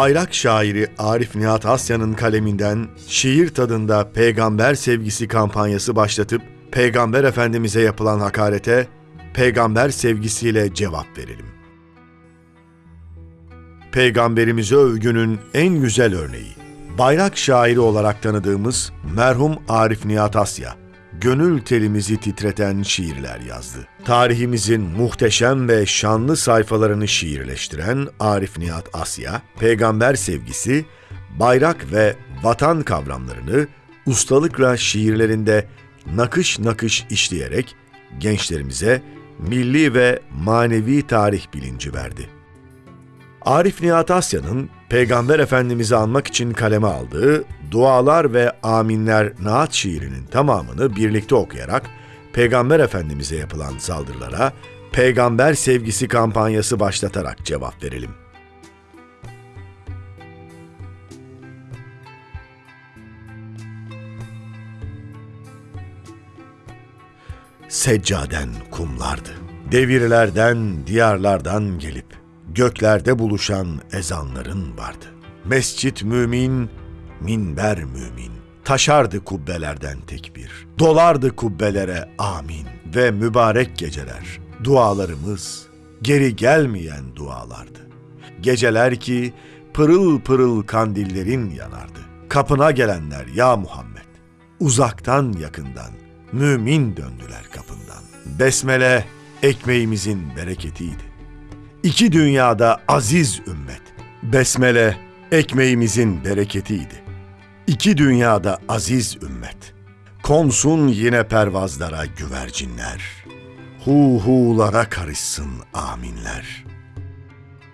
Bayrak şairi Arif Nihat Asya'nın kaleminden şiir tadında peygamber sevgisi kampanyası başlatıp Peygamber Efendimiz'e yapılan hakarete peygamber sevgisiyle cevap verelim. Peygamberimize övgünün en güzel örneği. Bayrak şairi olarak tanıdığımız merhum Arif Nihat Asya, gönül telimizi titreten şiirler yazdı. Tarihimizin muhteşem ve şanlı sayfalarını şiirleştiren Arif Nihat Asya, peygamber sevgisi, bayrak ve vatan kavramlarını ustalıkla şiirlerinde nakış nakış işleyerek gençlerimize milli ve manevi tarih bilinci verdi. Arif Nihat Asya'nın Peygamber Efendimiz'i anmak için kaleme aldığı Dualar ve Aminler Naat şiirinin tamamını birlikte okuyarak Peygamber Efendimiz'e yapılan saldırılara peygamber sevgisi kampanyası başlatarak cevap verelim. Seccaden kumlardı. Devirlerden, diyarlardan gelip göklerde buluşan ezanların vardı. Mescit mümin, minber mümin. Taşardı kubbelerden tekbir. Dolardı kubbelere amin ve mübarek geceler. Dualarımız geri gelmeyen dualardı. Geceler ki pırıl pırıl kandillerin yanardı. Kapına gelenler ya Muhammed. Uzaktan yakından mümin döndüler kapından. Besmele ekmeğimizin bereketiydi. İki dünyada aziz ümmet. Besmele ekmeğimizin bereketiydi. İki dünyada aziz ümmet. Konsun yine pervazlara güvercinler. Hu hu'lara karışsın aminler.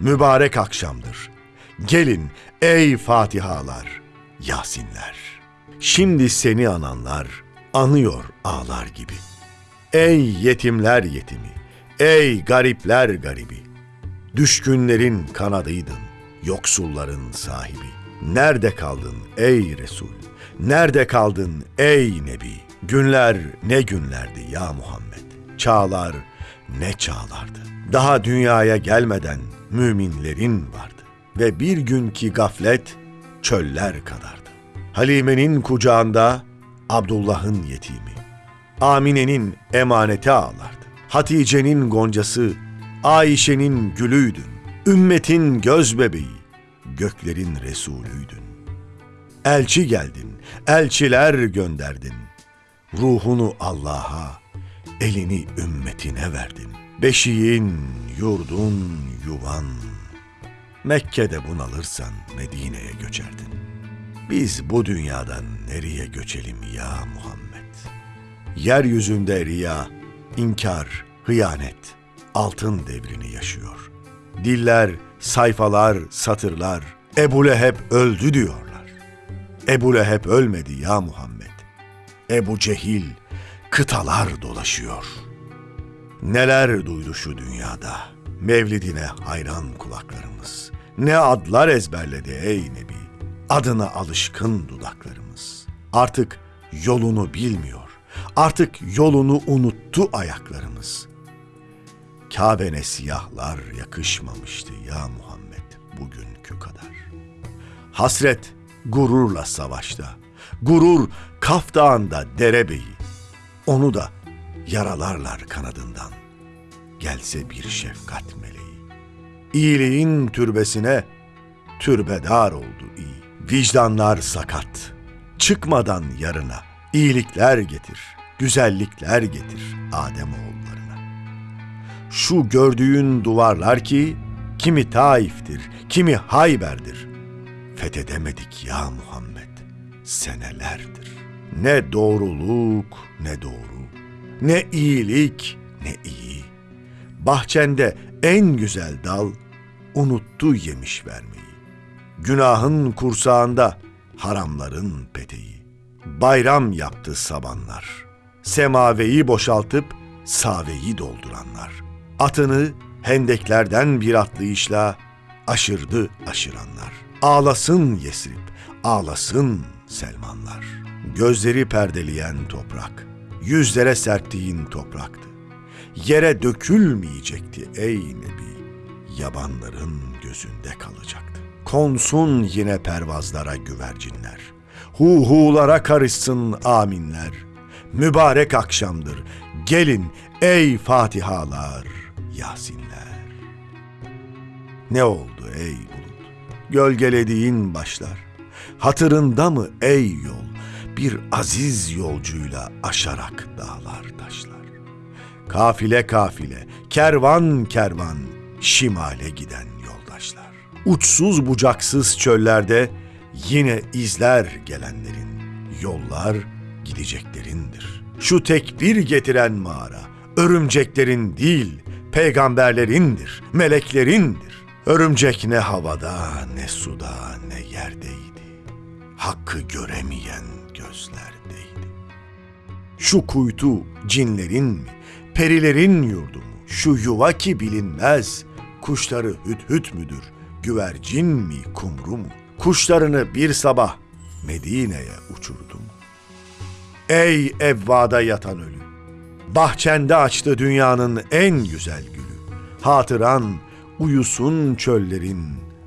Mübarek akşamdır. Gelin ey Fatihalar, Yasinler. Şimdi seni ananlar anıyor ağlar gibi. Ey yetimler yetimi, ey garipler garibi. Düşkünlerin kanadıydın, yoksulların sahibi. Nerede kaldın ey Resul? Nerede kaldın ey Nebi? Günler ne günlerdi ya Muhammed? Çağlar ne çağlardı? Daha dünyaya gelmeden müminlerin vardı. Ve bir günkü gaflet çöller kadardı. Halime'nin kucağında Abdullah'ın yetimi. Amine'nin emaneti ağlardı. Hatice'nin goncası Ayşe'nin gülüydün, ümmetin göz bebeği, göklerin Resulüydün. Elçi geldin, elçiler gönderdin. Ruhunu Allah'a, elini ümmetine verdin. Beşiğin, yurdun, yuvan. Mekke'de bunalırsan Medine'ye göçerdin. Biz bu dünyadan nereye göçelim ya Muhammed? Yeryüzünde riya, inkar, hıyanet, altın devrini yaşıyor. Diller, sayfalar, satırlar, Ebu Leheb öldü diyorlar. Ebu Leheb ölmedi ya Muhammed. Ebu Cehil kıtalar dolaşıyor. Neler duydu şu dünyada. Mevlidine hayran kulaklarımız. Ne adlar ezberledi ey Nebi. Adına alışkın dudaklarımız. Artık yolunu bilmiyor. Artık yolunu unuttu ayaklarımız. Kabe'ne siyahlar yakışmamıştı ya Muhammed bugünkü kadar. Hasret gururla savaşta. Gurur Kaf Dağı'nda derebeyi. Onu da yaralarlar kanadından. Gelse bir şefkat meleği. İyiliğin türbesine türbedar oldu iyi. Vicdanlar sakat. Çıkmadan yarına iyilikler getir, güzellikler getir Adem oğullarına. Şu gördüğün duvarlar ki kimi Taif'tir, kimi Hayber'dir. Fethedemedik ya Muhammed senelerdir. Ne doğruluk ne doğru, ne iyilik ne iyi. Bahçende en güzel dal unuttu yemiş vermeyi. Günahın kursağında haramların peteği. Bayram yaptı sabanlar. Semaveyi boşaltıp saveyi dolduranlar. Atını hendeklerden bir atlayışla aşırdı aşıranlar. Ağlasın Yesrib, ağlasın Selmanlar. Gözleri perdeleyen toprak, yüzlere serptiğin topraktı. Yere dökülmeyecekti ey Nebi, yabanların gözünde kalacaktı. Konsun yine pervazlara güvercinler. Hu hulara karışsın aminler. Mübarek akşamdır. Gelin ey Fatihalar, Yasinler. Ne oldu ey bulut? Gölgelediğin başlar. Hatırında mı ey yol? Bir aziz yolcuyla aşarak dağlar taşlar. Kafile kafile, kervan kervan, şimale giden yoldaşlar. Uçsuz bucaksız çöllerde yine izler gelenlerin, yollar gideceklerindir. Şu tekbir getiren mağara, örümceklerin değil, peygamberlerindir, meleklerindir. Örümcek ne havada, ne suda, ne yerdeydi. Hakkı göremeyen gözlerdeydi. Şu kuytu cinlerin mi, perilerin yurdu mu? Şu yuva ki bilinmez, kuşları hüt hüt müdür, güvercin mi, kumru mu? Kuşlarını bir sabah Medine'ye uçurdu mu? Ey evvada yatan ölü! Bahçende açtı dünyanın en güzel gülü. Hatıran uyusun çöllerin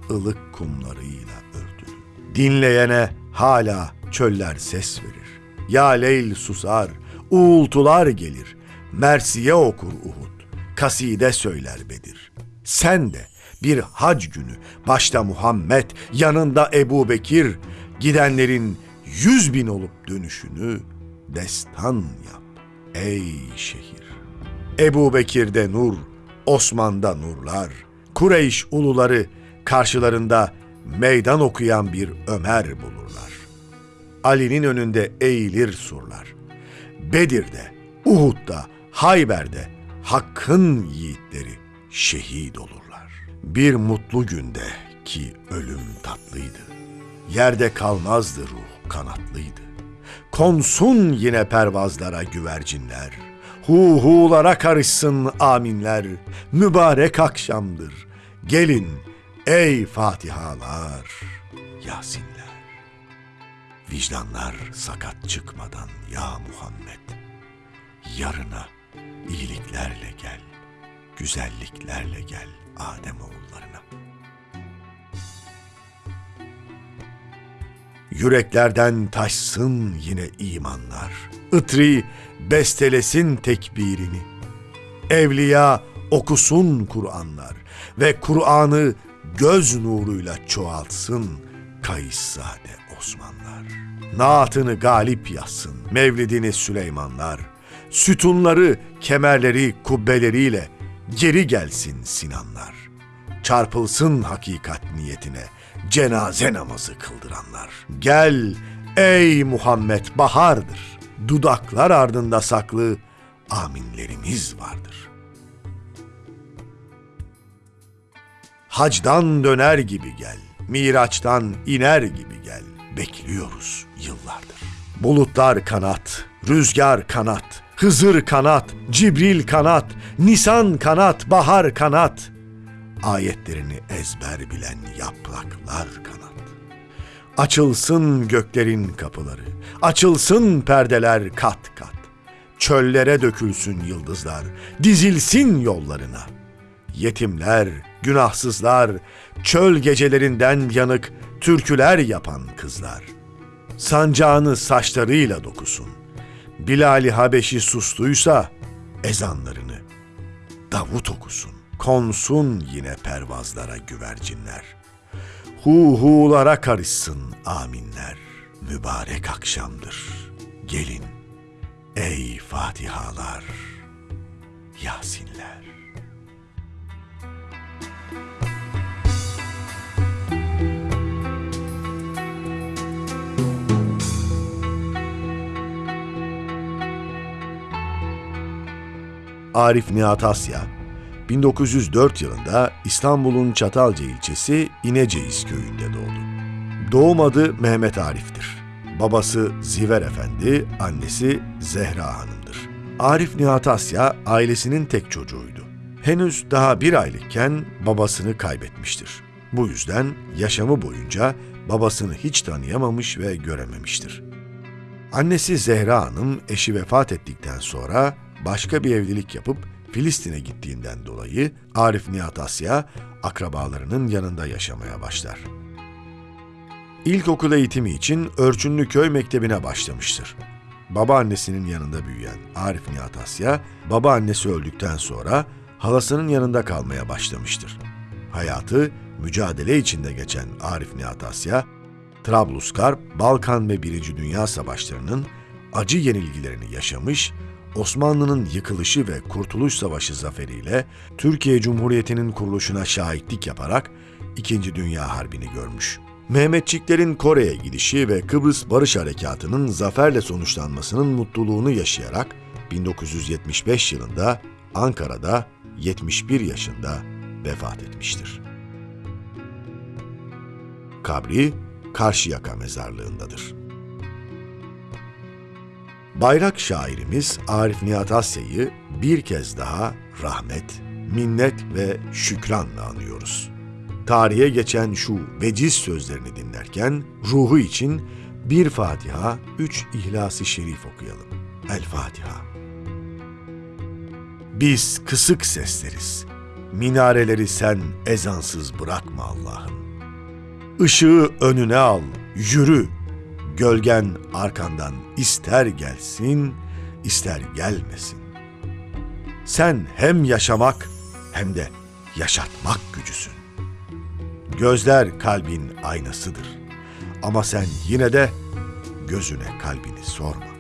ılık kumlarıyla örtülü. Dinleyene hala çöller ses verir. Ya leyl susar, uğultular gelir. Mersiye okur Uhud, kaside söyler Bedir. Sen de bir hac günü başta Muhammed, yanında Ebu Bekir, gidenlerin yüz bin olup dönüşünü destan yap ey şehir. Ebu Bekir'de nur, Osman'da nurlar, Kureyş uluları karşılarında meydan okuyan bir Ömer bulurlar. Ali'nin önünde eğilir surlar. Bedir'de, Uhud'da, Hayber'de Hakk'ın yiğitleri şehit olurlar. Bir mutlu günde ki ölüm tatlıydı. Yerde kalmazdı ruh kanatlıydı. Konsun yine pervazlara güvercinler. Hu hulara karışsın aminler. Mübarek akşamdır. Gelin ey Fatihalar, Yasinler. Vicdanlar sakat çıkmadan ya Muhammed. Yarına iyiliklerle gel, güzelliklerle gel Adem oğullarına. Yüreklerden taşsın yine imanlar. Itri bestelesin tekbirini. Evliya okusun Kur'anlar ve Kur'an'ı göz nuruyla çoğaltsın Kayıssade Osmanlar. Naatını galip yazsın Mevlidini Süleymanlar. Sütunları, kemerleri, kubbeleriyle geri gelsin Sinanlar. Çarpılsın hakikat niyetine cenaze namazı kıldıranlar. Gel ey Muhammed bahardır. Dudaklar ardında saklı aminlerimiz vardır. Hacdan döner gibi gel, Miraç'tan iner gibi gel. Bekliyoruz yıllardır. Bulutlar kanat, rüzgar kanat, Hızır kanat, Cibril kanat, Nisan kanat, bahar kanat. Ayetlerini ezber bilen yapraklar kanat. Açılsın göklerin kapıları, açılsın perdeler kat kat. Çöllere dökülsün yıldızlar, dizilsin yollarına. Yetimler, günahsızlar, çöl gecelerinden yanık türküler yapan kızlar. Sancağını saçlarıyla dokusun. Bilal-i Habeşi sustuysa ezanlarını Davut okusun. Konsun yine pervazlara güvercinler. Hu hulara karışsın aminler. Mübarek akşamdır. Gelin ey Fatihalar, Yasinler. Arif Nihat Asya, 1904 yılında İstanbul'un Çatalca ilçesi İneceğiz köyünde doğdu. Doğum adı Mehmet Arif'tir. Babası Ziver Efendi, annesi Zehra Hanım'dır. Arif Nihat Asya ailesinin tek çocuğuydu. Henüz daha bir aylıkken babasını kaybetmiştir. Bu yüzden yaşamı boyunca babasını hiç tanıyamamış ve görememiştir. Annesi Zehra Hanım eşi vefat ettikten sonra başka bir evlilik yapıp Filistin'e gittiğinden dolayı Arif Nihat Asya akrabalarının yanında yaşamaya başlar. İlkokul eğitimi için Örçünlü Köy Mektebi'ne başlamıştır. Babaannesinin yanında büyüyen Arif Nihat Asya, babaannesi öldükten sonra halasının yanında kalmaya başlamıştır. Hayatı mücadele içinde geçen Arif Nihat Asya, Trablusgarp, Balkan ve Birinci Dünya Savaşları'nın acı yenilgilerini yaşamış, Osmanlı'nın yıkılışı ve Kurtuluş Savaşı zaferiyle Türkiye Cumhuriyeti'nin kuruluşuna şahitlik yaparak İkinci Dünya Harbi'ni görmüş. Mehmetçiklerin Kore'ye gidişi ve Kıbrıs Barış Harekatı'nın zaferle sonuçlanmasının mutluluğunu yaşayarak 1975 yılında Ankara'da 71 yaşında vefat etmiştir. Kabri Karşıyaka mezarlığındadır. Bayrak şairimiz Arif Nihat Asya'yı bir kez daha rahmet, minnet ve şükranla anıyoruz. Tarihe geçen şu veciz sözlerini dinlerken ruhu için bir Fatiha, üç İhlas-ı Şerif okuyalım. El Fatiha. Biz kısık sesleriz. Minareleri sen ezansız bırakma Allah'ım. Işığı önüne al, yürü. Gölgen arkandan ister gelsin, ister gelmesin. Sen hem yaşamak hem de yaşatmak gücüsün. Gözler kalbin aynasıdır. Ama sen yine de gözüne kalbini sorma.